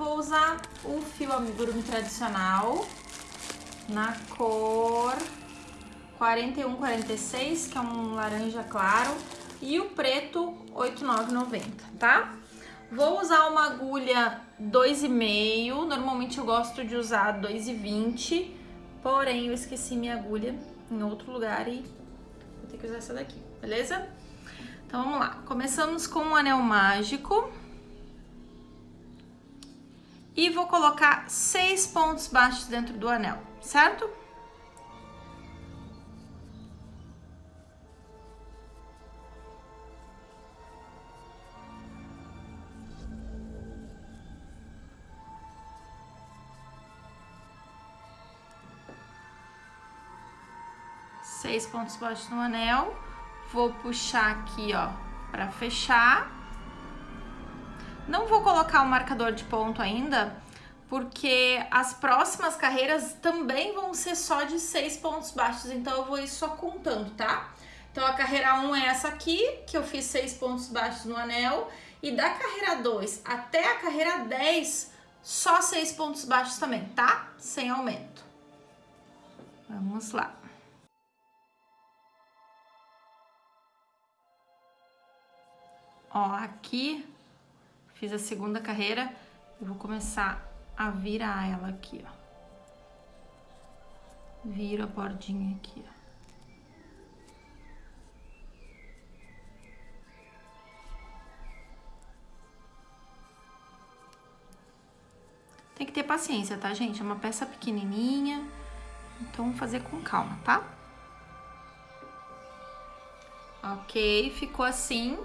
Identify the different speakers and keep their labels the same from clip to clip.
Speaker 1: vou usar o fio amigurumi tradicional na cor 4146, que é um laranja claro, e o preto 8990, tá? Vou usar uma agulha 2,5, normalmente eu gosto de usar 2,20, porém eu esqueci minha agulha em outro lugar e vou ter que usar essa daqui, beleza? Então vamos lá, começamos com um anel mágico. E vou colocar seis pontos baixos dentro do anel, certo? Seis pontos baixos no anel. Vou puxar aqui, ó, pra fechar. Não vou colocar o marcador de ponto ainda, porque as próximas carreiras também vão ser só de seis pontos baixos, então eu vou ir só contando, tá? Então a carreira 1 é essa aqui, que eu fiz seis pontos baixos no anel, e da carreira 2 até a carreira 10, só seis pontos baixos também, tá? Sem aumento. Vamos lá. Ó, aqui Fiz a segunda carreira e vou começar a virar ela aqui, ó. Viro a bordinha aqui, ó. Tem que ter paciência, tá, gente? É uma peça pequenininha, então vamos fazer com calma, tá? Ok, ficou assim.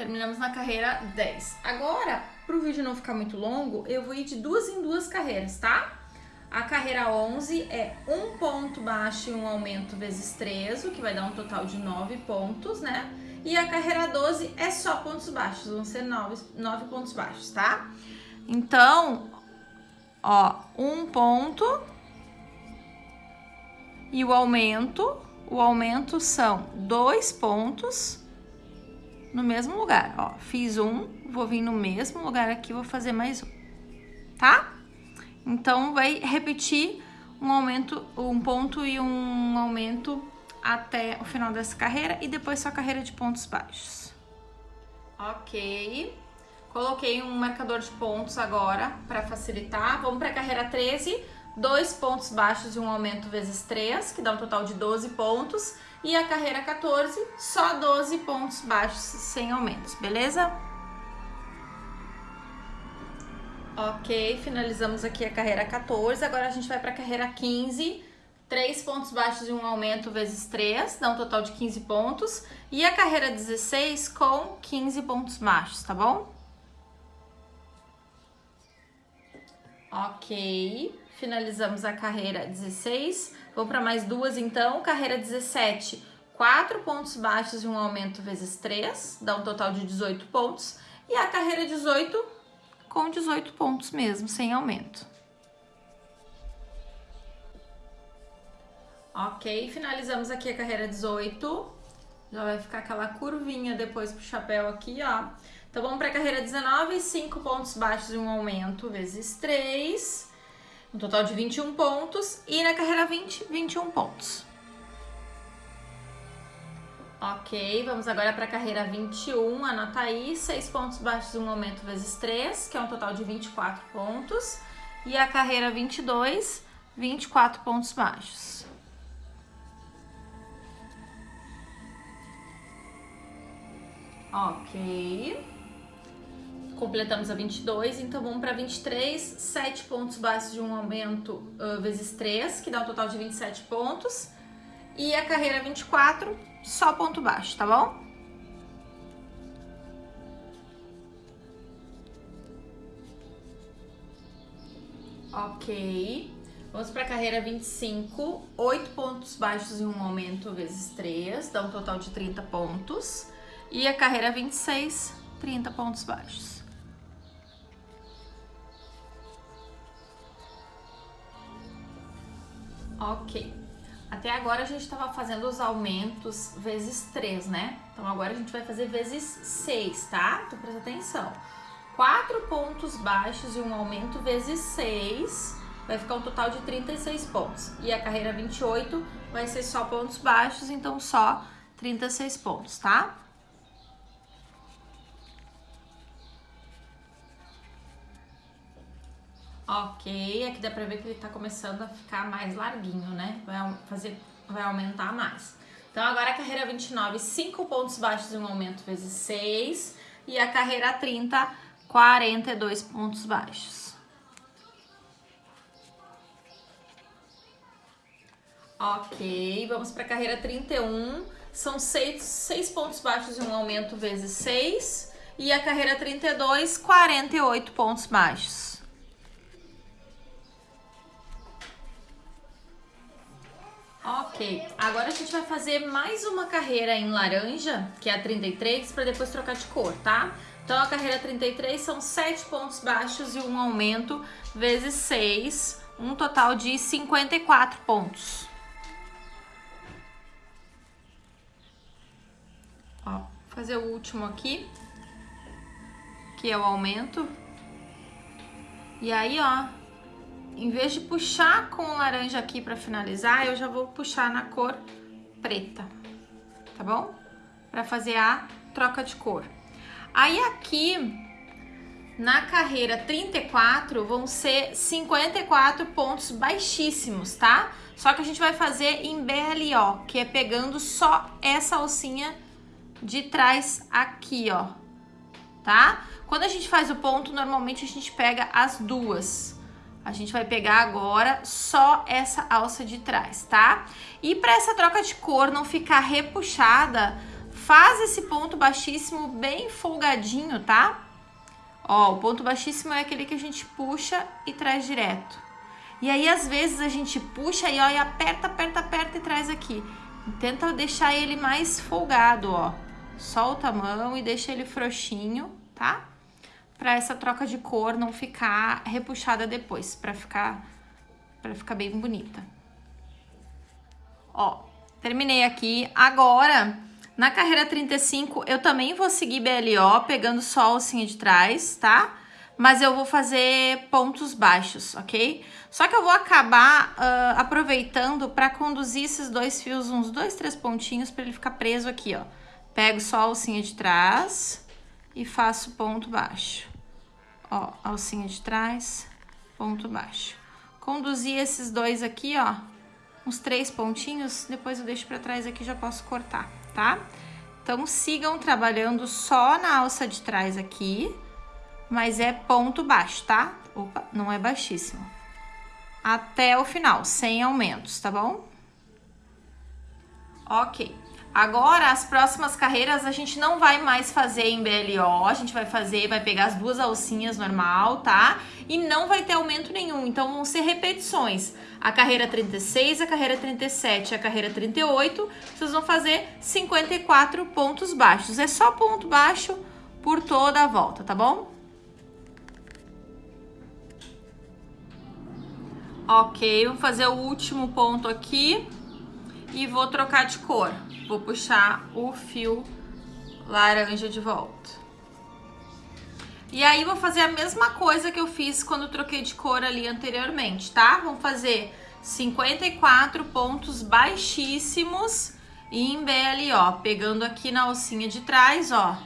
Speaker 1: Terminamos na carreira 10. Agora, para o vídeo não ficar muito longo, eu vou ir de duas em duas carreiras, tá? A carreira 11 é um ponto baixo e um aumento vezes 3, o que vai dar um total de 9 pontos, né? E a carreira 12 é só pontos baixos, vão ser 9, 9 pontos baixos, tá? Então, ó, um ponto e o aumento, o aumento são dois pontos no mesmo lugar, ó. Fiz um, vou vir no mesmo lugar aqui, vou fazer mais um, tá? Então, vai repetir um aumento, um ponto e um aumento até o final dessa carreira e depois só carreira de pontos baixos. Ok. Coloquei um marcador de pontos agora para facilitar. Vamos para a carreira 13, dois pontos baixos e um aumento vezes 3, que dá um total de 12 pontos. E a carreira 14, só 12 pontos baixos sem aumentos, beleza? Ok, finalizamos aqui a carreira 14, agora a gente vai para a carreira 15, 3 pontos baixos e um aumento vezes 3, dá um total de 15 pontos. E a carreira 16 com 15 pontos baixos, tá bom? Ok, finalizamos a carreira 16. Vamos para mais duas então. Carreira 17, 4 pontos baixos e um aumento vezes 3, dá um total de 18 pontos. E a carreira 18 com 18 pontos mesmo, sem aumento. Ok, finalizamos aqui a carreira 18. Já vai ficar aquela curvinha depois pro chapéu aqui, ó. Então vamos para a carreira 19, 5 pontos baixos e um aumento vezes 3 um total de 21 pontos, e na carreira 20, 21 pontos. Ok, vamos agora para a carreira 21, anota aí, 6 pontos baixos, um aumento vezes 3, que é um total de 24 pontos. E a carreira 22, 24 pontos baixos. Ok completamos a 22, então vamos para 23, 7 pontos baixos de um aumento uh, vezes 3, que dá um total de 27 pontos. E a carreira 24, só ponto baixo, tá bom? Ok. Vamos para a carreira 25, 8 pontos baixos e um aumento vezes 3, dá um total de 30 pontos. E a carreira 26, 30 pontos baixos. Ok. Até agora a gente estava fazendo os aumentos vezes 3, né? Então agora a gente vai fazer vezes 6, tá? Então presta atenção. 4 pontos baixos e um aumento vezes 6, vai ficar um total de 36 pontos. E a carreira 28 vai ser só pontos baixos, então só 36 pontos, tá? Ok, aqui dá pra ver que ele tá começando a ficar mais larguinho, né? Vai, fazer, vai aumentar mais. Então, agora a carreira 29, 5 pontos baixos e um aumento vezes 6. E a carreira 30, 42 pontos baixos. Ok, vamos para a carreira 31. São 6, 6 pontos baixos e um aumento vezes 6. E a carreira 32, 48 pontos baixos. Ok, agora a gente vai fazer mais uma carreira em laranja, que é a 33, para depois trocar de cor, tá? Então a carreira 33 são 7 pontos baixos e um aumento vezes 6, um total de 54 pontos. Ó, fazer o último aqui, que é o aumento. E aí, ó, em vez de puxar com laranja aqui para finalizar, eu já vou puxar na cor preta, tá bom? Para fazer a troca de cor. Aí aqui, na carreira 34, vão ser 54 pontos baixíssimos, tá? Só que a gente vai fazer em BLO, que é pegando só essa alcinha de trás aqui, ó, tá? Quando a gente faz o ponto, normalmente a gente pega as duas. A gente vai pegar agora só essa alça de trás, tá? E para essa troca de cor não ficar repuxada, faz esse ponto baixíssimo bem folgadinho, tá? Ó, o ponto baixíssimo é aquele que a gente puxa e traz direto. E aí, às vezes, a gente puxa e, ó, e aperta, aperta, aperta e traz aqui. Tenta deixar ele mais folgado, ó. Solta a mão e deixa ele frouxinho, tá? Para essa troca de cor não ficar repuxada depois, para ficar para ficar bem bonita. Ó, terminei aqui. Agora, na carreira 35, eu também vou seguir BLO, pegando só a alcinha de trás, tá? Mas eu vou fazer pontos baixos, ok? Só que eu vou acabar uh, aproveitando para conduzir esses dois fios, uns dois, três pontinhos, para ele ficar preso aqui, ó. Pego só a alcinha de trás e faço ponto baixo ó, alcinha de trás, ponto baixo. Conduzi esses dois aqui, ó, uns três pontinhos, depois eu deixo pra trás aqui, já posso cortar, tá? Então, sigam trabalhando só na alça de trás aqui, mas é ponto baixo, tá? Opa, não é baixíssimo. Até o final, sem aumentos, tá bom? Ok. Agora, as próximas carreiras a gente não vai mais fazer em BLO, a gente vai fazer, vai pegar as duas alcinhas normal, tá? E não vai ter aumento nenhum, então vão ser repetições. A carreira 36, a carreira 37 a carreira 38, vocês vão fazer 54 pontos baixos. É só ponto baixo por toda a volta, tá bom? Ok, vou fazer o último ponto aqui e vou trocar de cor. Vou puxar o fio laranja de volta. E aí, vou fazer a mesma coisa que eu fiz quando troquei de cor ali anteriormente, tá? Vamos fazer 54 pontos baixíssimos em BLO, pegando aqui na alcinha de trás, ó,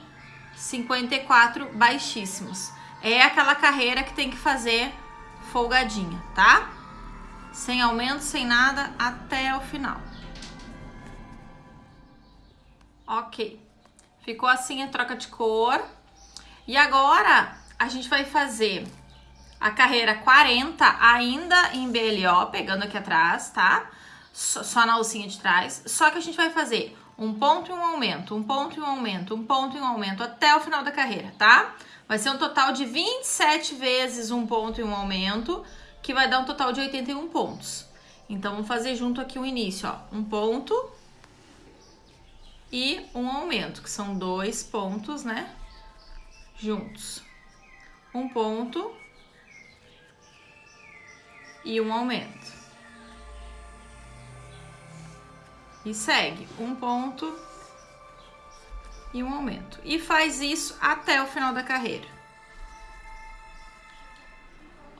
Speaker 1: 54 baixíssimos. É aquela carreira que tem que fazer folgadinha, tá? Sem aumento, sem nada, até o final. Ok. Ficou assim a troca de cor. E agora a gente vai fazer a carreira 40 ainda em BLO, pegando aqui atrás, tá? Só, na alcinha de trás. Só que a gente vai fazer um ponto e um aumento, um ponto e um aumento, um ponto e um aumento até o final da carreira, tá? Vai ser um total de 27 vezes um ponto e um aumento, que vai dar um total de 81 pontos. Então, vamos fazer junto aqui o início, ó. Um ponto, e um aumento, que são dois pontos, né? Juntos. Um ponto e um aumento. E segue um ponto e um aumento. E faz isso até o final da carreira.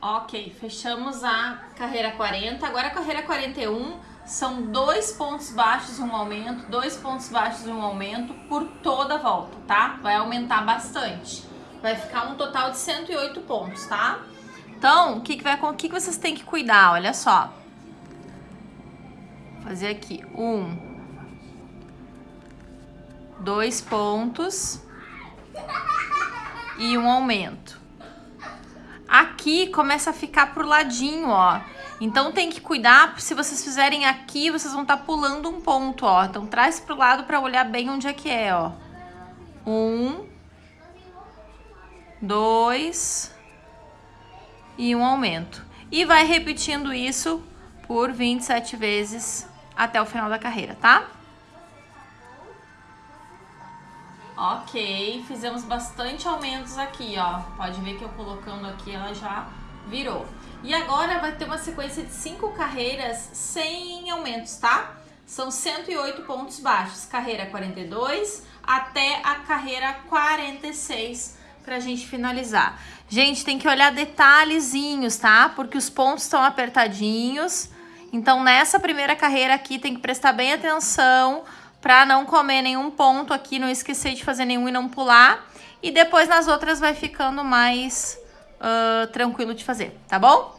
Speaker 1: Ok, fechamos a carreira 40. Agora a carreira 41 são dois pontos baixos um aumento, dois pontos baixos um aumento por toda a volta, tá? Vai aumentar bastante. Vai ficar um total de 108 pontos, tá? Então, o que, que, vai, o que, que vocês têm que cuidar? Olha só. Vou fazer aqui. Um. Dois pontos. E um aumento. Aqui começa a ficar pro ladinho, ó. Então tem que cuidar, se vocês fizerem aqui, vocês vão estar tá pulando um ponto, ó. Então traz pro lado para olhar bem onde é que é, ó. Um, dois e um aumento. E vai repetindo isso por 27 vezes até o final da carreira, tá? Ok, fizemos bastante aumentos aqui, ó. Pode ver que eu colocando aqui, ela já virou. E agora vai ter uma sequência de cinco carreiras sem aumentos, tá? São 108 pontos baixos, carreira 42 até a carreira 46 pra gente finalizar. Gente, tem que olhar detalhezinhos, tá? Porque os pontos estão apertadinhos. Então, nessa primeira carreira aqui, tem que prestar bem atenção para não comer nenhum ponto aqui, não esquecer de fazer nenhum e não pular. E depois nas outras vai ficando mais uh, tranquilo de fazer, tá bom?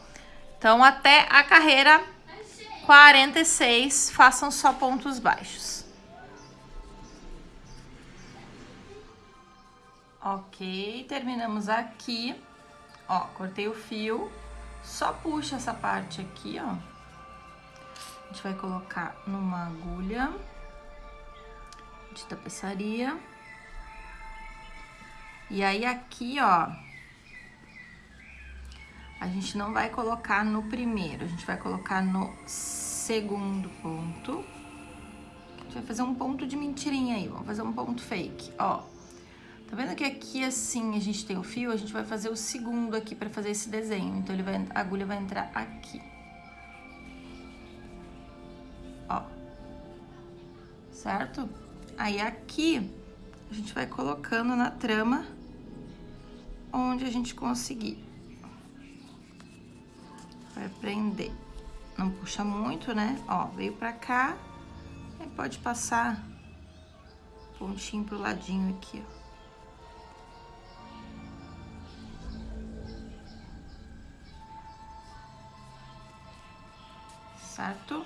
Speaker 1: Então até a carreira 46, façam só pontos baixos. Ok, terminamos aqui. Ó, cortei o fio. Só puxa essa parte aqui, ó. A gente vai colocar numa agulha de tapeçaria. E aí aqui, ó, a gente não vai colocar no primeiro, a gente vai colocar no segundo ponto. A gente vai fazer um ponto de mentirinha aí, vamos fazer um ponto fake, ó. Tá vendo que aqui assim a gente tem o fio? A gente vai fazer o segundo aqui pra fazer esse desenho. Então ele vai, a agulha vai entrar aqui. Ó. Certo? Aí aqui, a gente vai colocando na trama onde a gente conseguir. Vai prender. Não puxa muito, né? Ó, veio pra cá. Aí pode passar pontinho pro ladinho aqui, ó. Certo?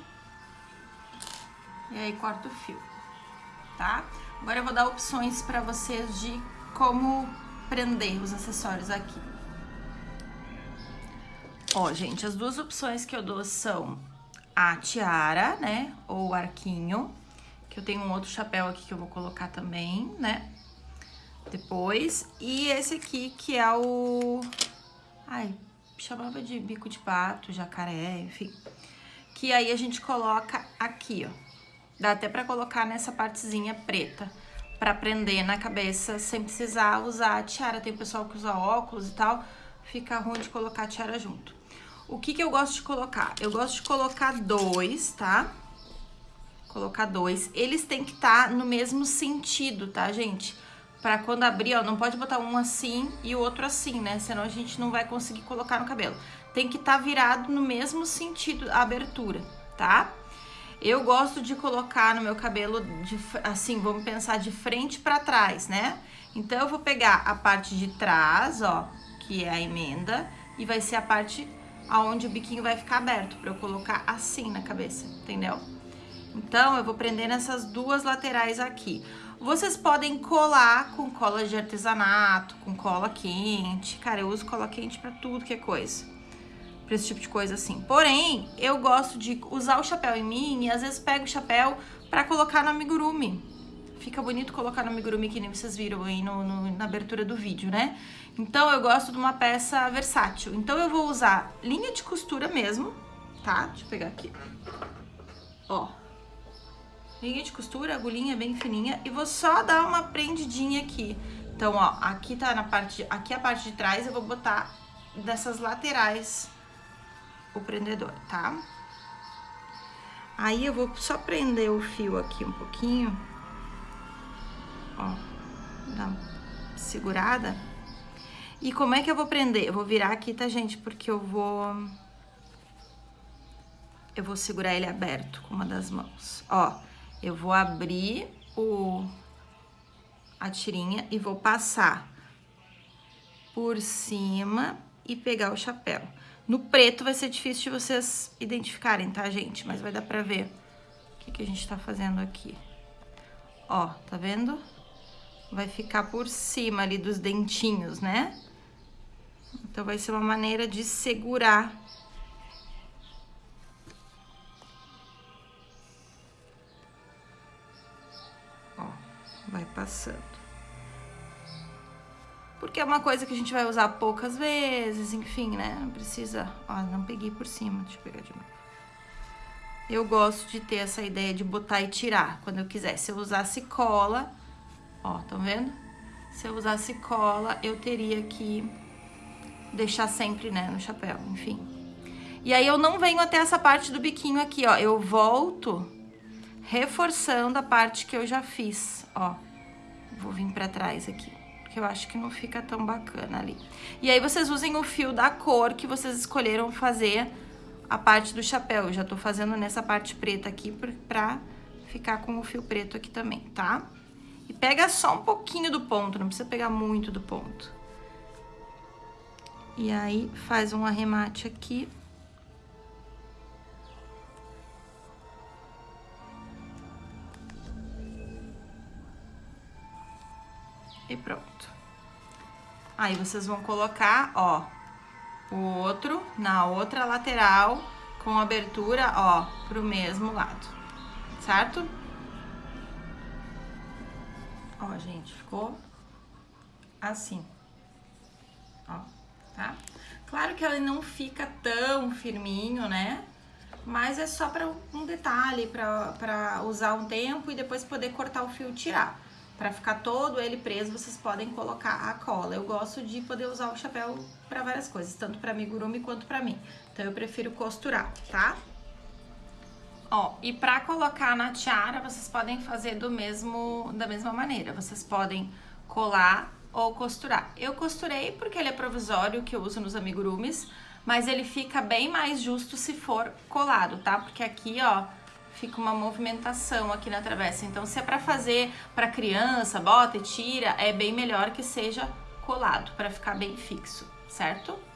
Speaker 1: E aí corta o fio tá? Agora eu vou dar opções para vocês de como prender os acessórios aqui. Ó, gente, as duas opções que eu dou são a tiara, né, ou arquinho, que eu tenho um outro chapéu aqui que eu vou colocar também, né, depois. E esse aqui que é o... Ai, chamava de bico de pato, jacaré, enfim. Que aí a gente coloca aqui, ó Dá até pra colocar nessa partezinha preta, pra prender na cabeça, sem precisar usar a tiara. Tem pessoal que usa óculos e tal, fica ruim de colocar a tiara junto. O que que eu gosto de colocar? Eu gosto de colocar dois, tá? Colocar dois. Eles têm que estar tá no mesmo sentido, tá, gente? Pra quando abrir, ó, não pode botar um assim e o outro assim, né? Senão a gente não vai conseguir colocar no cabelo. Tem que estar tá virado no mesmo sentido, a abertura, tá? Eu gosto de colocar no meu cabelo, de, assim, vamos pensar de frente para trás, né? Então, eu vou pegar a parte de trás, ó, que é a emenda, e vai ser a parte aonde o biquinho vai ficar aberto, para eu colocar assim na cabeça, entendeu? Então, eu vou prender nessas duas laterais aqui. Vocês podem colar com cola de artesanato, com cola quente. Cara, eu uso cola quente para tudo que é coisa pra esse tipo de coisa assim. Porém, eu gosto de usar o chapéu em mim e às vezes pego o chapéu pra colocar no amigurumi. Fica bonito colocar no amigurumi que nem vocês viram aí no, no, na abertura do vídeo, né? Então, eu gosto de uma peça versátil. Então, eu vou usar linha de costura mesmo, tá? Deixa eu pegar aqui. Ó. Linha de costura, agulhinha bem fininha. E vou só dar uma prendidinha aqui. Então, ó, aqui tá na parte... Aqui é a parte de trás, eu vou botar dessas laterais o prendedor, tá? Aí eu vou só prender o fio aqui um pouquinho. Ó, dá uma segurada. E como é que eu vou prender? Eu vou virar aqui, tá, gente? Porque eu vou... Eu vou segurar ele aberto com uma das mãos. Ó, eu vou abrir o... a tirinha e vou passar por cima e pegar o chapéu. No preto vai ser difícil de vocês identificarem, tá, gente? Mas vai dar pra ver o que, que a gente tá fazendo aqui. Ó, tá vendo? Vai ficar por cima ali dos dentinhos, né? Então, vai ser uma maneira de segurar. Ó, vai passando. Porque é uma coisa que a gente vai usar poucas vezes, enfim, né? Não precisa... Ó, não peguei por cima, deixa eu pegar de novo. Eu gosto de ter essa ideia de botar e tirar, quando eu quiser. Se eu usasse cola, ó, estão vendo? Se eu usasse cola, eu teria que deixar sempre, né, no chapéu, enfim. E aí eu não venho até essa parte do biquinho aqui, ó. Eu volto reforçando a parte que eu já fiz, ó. Vou vir pra trás aqui porque eu acho que não fica tão bacana ali. E aí vocês usem o fio da cor que vocês escolheram fazer a parte do chapéu. Eu já tô fazendo nessa parte preta aqui pra ficar com o fio preto aqui também, tá? E pega só um pouquinho do ponto, não precisa pegar muito do ponto. E aí, faz um arremate aqui. E pronto. Aí, vocês vão colocar, ó, o outro na outra lateral com abertura, ó, pro mesmo lado, certo? Ó, gente, ficou assim, ó, tá? Claro que ele não fica tão firminho, né? Mas é só para um detalhe, para usar um tempo e depois poder cortar o fio e tirar. Para ficar todo ele preso, vocês podem colocar a cola. Eu gosto de poder usar o chapéu para várias coisas, tanto para amigurumi quanto para mim. Então eu prefiro costurar, tá? Ó, e para colocar na tiara, vocês podem fazer do mesmo, da mesma maneira. Vocês podem colar ou costurar. Eu costurei porque ele é provisório, que eu uso nos amigurumis, mas ele fica bem mais justo se for colado, tá? Porque aqui, ó, fica uma movimentação aqui na travessa. Então, se é para fazer para criança, bota e tira, é bem melhor que seja colado, para ficar bem fixo, certo?